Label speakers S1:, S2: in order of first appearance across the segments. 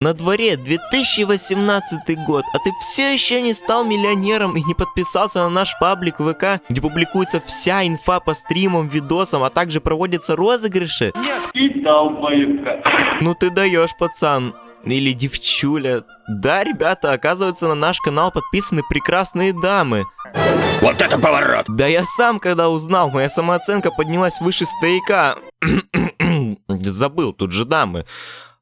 S1: На дворе 2018 год, а ты все еще не стал миллионером и не подписался на наш паблик ВК, где публикуется вся инфа по стримам, видосам, а также проводятся розыгрыши?
S2: И долбоебка.
S1: Ну ты даешь, пацан. Или девчуля. Да, ребята, оказывается, на наш канал подписаны прекрасные дамы.
S2: Вот это поворот!
S1: Да я сам, когда узнал, моя самооценка поднялась выше стояка. Забыл, тут же дамы.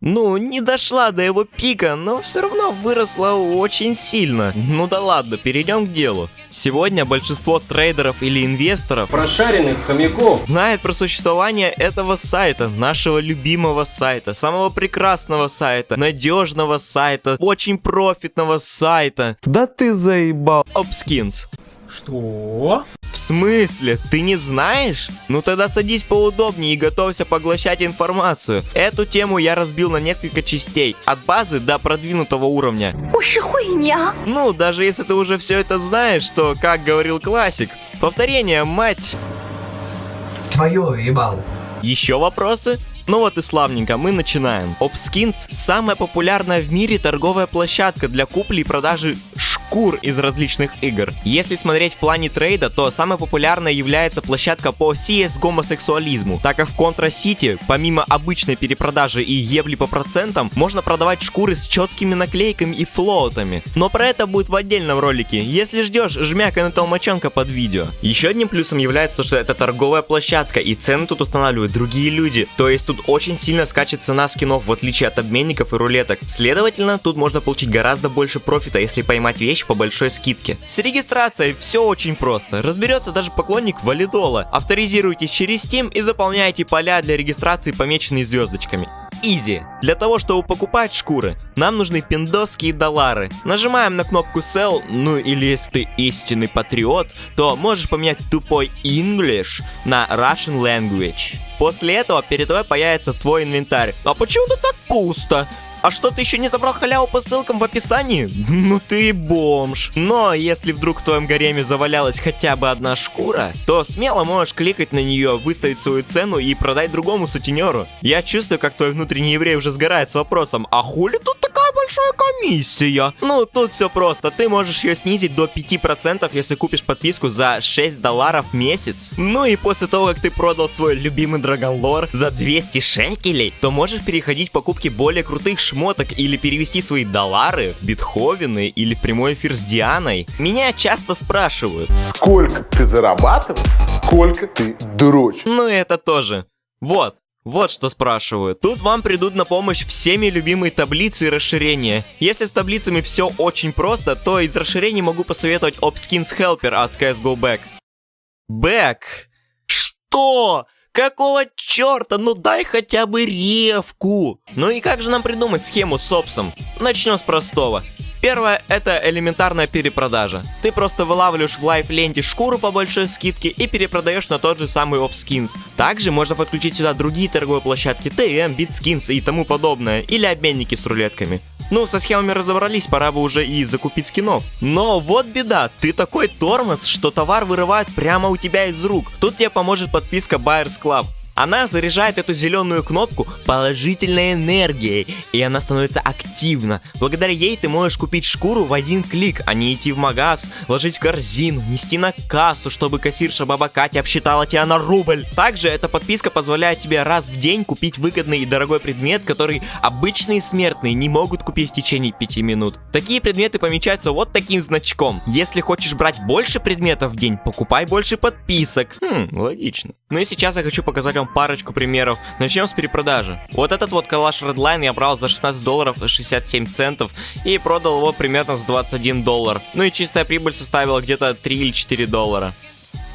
S1: Ну, не дошла до его пика, но все равно выросла очень сильно. Ну да ладно, перейдем к делу. Сегодня большинство трейдеров или инвесторов
S3: Прошаренных хомяков.
S1: знает про существование этого сайта, нашего любимого сайта, самого прекрасного сайта, надежного сайта, очень профитного сайта. Да ты заебал. Обскинс.
S3: Что?
S1: В смысле? Ты не знаешь? Ну тогда садись поудобнее и готовься поглощать информацию. Эту тему я разбил на несколько частей, от базы до продвинутого уровня.
S4: Уж хуйня!
S1: Ну, даже если ты уже все это знаешь, то, как говорил классик, повторение, мать...
S5: Твою ебал.
S1: Еще вопросы? Ну вот и славненько, мы начинаем. Opskins – самая популярная в мире торговая площадка для купли и продажи шкур из различных игр. Если смотреть в плане трейда, то самой популярной является площадка по CS гомосексуализму, так как в Contra City, помимо обычной перепродажи и ебли по процентам, можно продавать шкуры с четкими наклейками и флоутами. Но про это будет в отдельном ролике. Если ждешь, жмякай на толмачонка под видео. Еще одним плюсом является то, что это торговая площадка и цены тут устанавливают другие люди. То есть тут очень сильно скачет цена скинов в отличие от обменников и рулеток. Следовательно, тут можно получить гораздо больше профита, если поймать вещь по большой скидке. С регистрацией все очень просто. Разберется даже поклонник валидола. Авторизируйтесь через Steam и заполняйте поля для регистрации, помеченные звездочками. Изи. Для того, чтобы покупать шкуры, нам нужны пиндосские доллары. Нажимаем на кнопку Sell, ну или если ты истинный патриот, то можешь поменять тупой English на Russian Language. После этого перед тобой появится твой инвентарь. А почему-то так пусто. А что, ты еще не забрал халяву по ссылкам в описании? Ну ты бомж. Но если вдруг в твоем гареме завалялась хотя бы одна шкура, то смело можешь кликать на нее, выставить свою цену и продать другому сутенеру. Я чувствую, как твой внутренний еврей уже сгорает с вопросом, а хули тут такая большая комиссия? Ну, тут все просто. Ты можешь ее снизить до 5%, если купишь подписку за 6 долларов в месяц. Ну и после того, как ты продал свой любимый Драгонлор за 200 шекелей, то можешь переходить к покупке более крутых шмоток или перевести свои доллары в битховены или в прямой эфир с Дианой. Меня часто спрашивают.
S6: Сколько ты зарабатываешь, сколько ты дрочишь.
S1: Ну это тоже. Вот. Вот что спрашивают. Тут вам придут на помощь всеми любимые таблицы и расширения. Если с таблицами все очень просто, то из расширений могу посоветовать Opskins Helper от CSGO Back. Back? Что? Какого черта? Ну дай хотя бы ревку. Ну и как же нам придумать схему с опсом? Начнем с простого. Первое – это элементарная перепродажа. Ты просто вылавливаешь в лайф-ленте шкуру по большой скидке и перепродаешь на тот же самый OpSkins. Также можно подключить сюда другие торговые площадки TM, BitSkins и тому подобное, или обменники с рулетками. Ну, со схемами разобрались, пора бы уже и закупить скинов. Но вот беда, ты такой тормоз, что товар вырывают прямо у тебя из рук. Тут тебе поможет подписка Buyers Club. Она заряжает эту зеленую кнопку положительной энергией, и она становится активна. Благодаря ей ты можешь купить шкуру в один клик, а не идти в магаз, ложить в корзину, нести на кассу, чтобы кассирша баба Катя обсчитала тебя на рубль. Также эта подписка позволяет тебе раз в день купить выгодный и дорогой предмет, который обычные смертные не могут купить в течение 5 минут. Такие предметы помечаются вот таким значком. Если хочешь брать больше предметов в день, покупай больше подписок. Хм, логично. Ну и сейчас я хочу показать вам парочку примеров. Начнем с перепродажи. Вот этот вот калаш Redline я брал за 16 долларов и 67 центов и продал его примерно за 21 доллар. Ну и чистая прибыль составила где-то 3 или 4 доллара.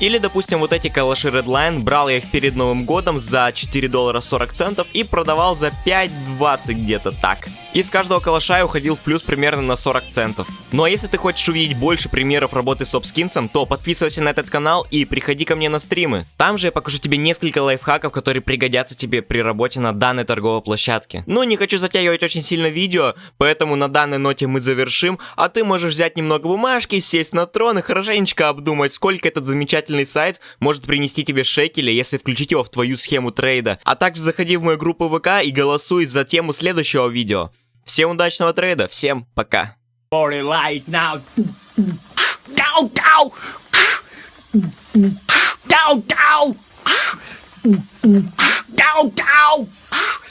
S1: Или, допустим, вот эти калаши Redline, брал я их перед Новым годом за 4 доллара 40 центов и продавал за 5.20 где-то так. Из каждого калаша я уходил в плюс примерно на 40 центов. Ну а если ты хочешь увидеть больше примеров работы с обскинсом, то подписывайся на этот канал и приходи ко мне на стримы. Там же я покажу тебе несколько лайфхаков, которые пригодятся тебе при работе на данной торговой площадке. Ну, не хочу затягивать очень сильно видео, поэтому на данной ноте мы завершим, а ты можешь взять немного бумажки, сесть на трон и хорошенечко обдумать, сколько этот замечательный замечательный сайт может принести тебе шекели, если включить его в твою схему трейда. А также заходи в мою группу ВК и голосуй за тему следующего видео.
S3: Всем удачного трейда, всем пока.
S7: Down, down!